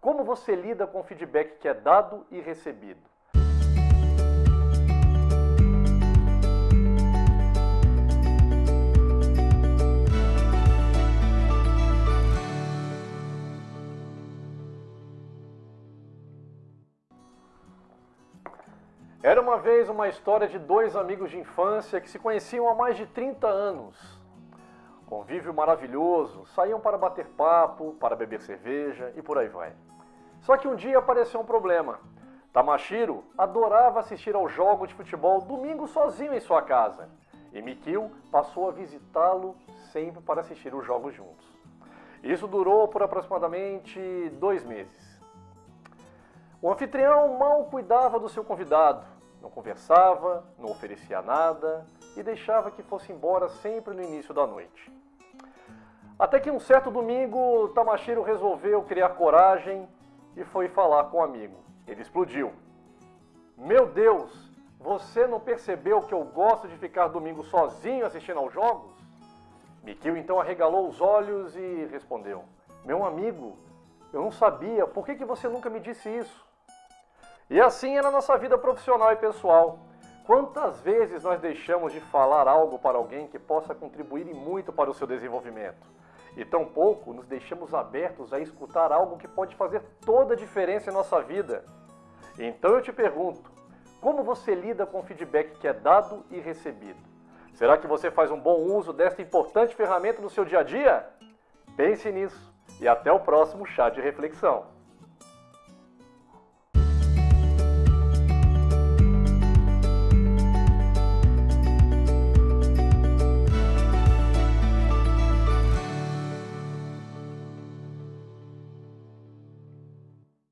Como você lida com o feedback que é dado e recebido? Era uma vez uma história de dois amigos de infância que se conheciam há mais de 30 anos. Convívio maravilhoso, saíam para bater papo, para beber cerveja e por aí vai. Só que um dia apareceu um problema. Tamashiro adorava assistir ao jogo de futebol domingo sozinho em sua casa. E Mikio passou a visitá-lo sempre para assistir os jogos juntos. Isso durou por aproximadamente dois meses. O anfitrião mal cuidava do seu convidado, não conversava, não oferecia nada e deixava que fosse embora sempre no início da noite. Até que um certo domingo, Tamashiro resolveu criar coragem e foi falar com o um amigo. Ele explodiu. Meu Deus, você não percebeu que eu gosto de ficar domingo sozinho assistindo aos jogos? Mikio então arregalou os olhos e respondeu: Meu amigo, eu não sabia, por que, que você nunca me disse isso? E assim é na nossa vida profissional e pessoal. Quantas vezes nós deixamos de falar algo para alguém que possa contribuir muito para o seu desenvolvimento? E tampouco nos deixamos abertos a escutar algo que pode fazer toda a diferença em nossa vida. Então eu te pergunto, como você lida com o feedback que é dado e recebido? Será que você faz um bom uso desta importante ferramenta no seu dia a dia? Pense nisso e até o próximo chá de reflexão.